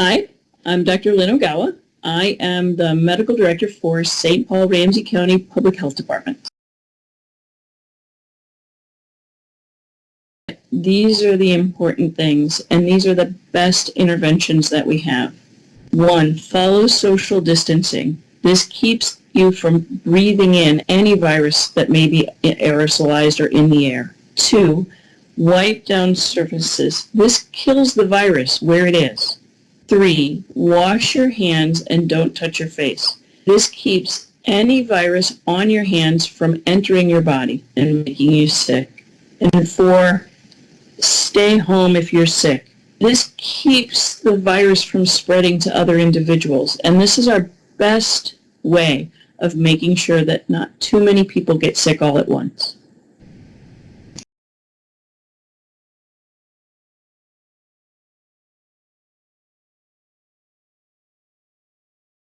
Hi, I'm Dr. Lynn Ogawa. I am the medical director for St. Paul Ramsey County Public Health Department. These are the important things, and these are the best interventions that we have. One, follow social distancing. This keeps you from breathing in any virus that may be aerosolized or in the air. Two, wipe down surfaces. This kills the virus where it is. Three, wash your hands and don't touch your face. This keeps any virus on your hands from entering your body and making you sick. And four, stay home if you're sick. This keeps the virus from spreading to other individuals. And this is our best way of making sure that not too many people get sick all at once.